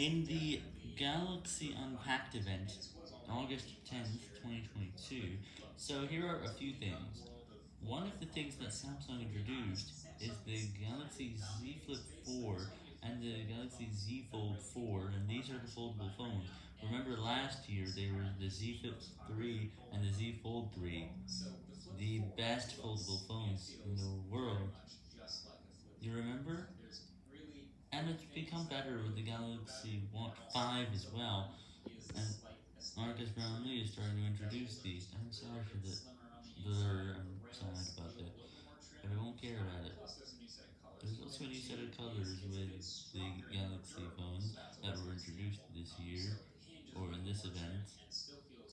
In the Galaxy Unpacked event, August 10th, 2022, so here are a few things. One of the things that Samsung introduced is the Galaxy Z Flip 4 and the Galaxy Z Fold 4, and these are the foldable phones. Remember last year they were the Z Flip 3 and the Z Fold 3, the best foldable phones in the world. You remember? And it's become better with the Galaxy Watch 5 as well, and Marques Brownlee is starting to introduce these. I'm sorry for the blur, I'm sad about that, but I won't care about it. There's also a new set of colors with the Galaxy phones that were introduced this year, or in this event.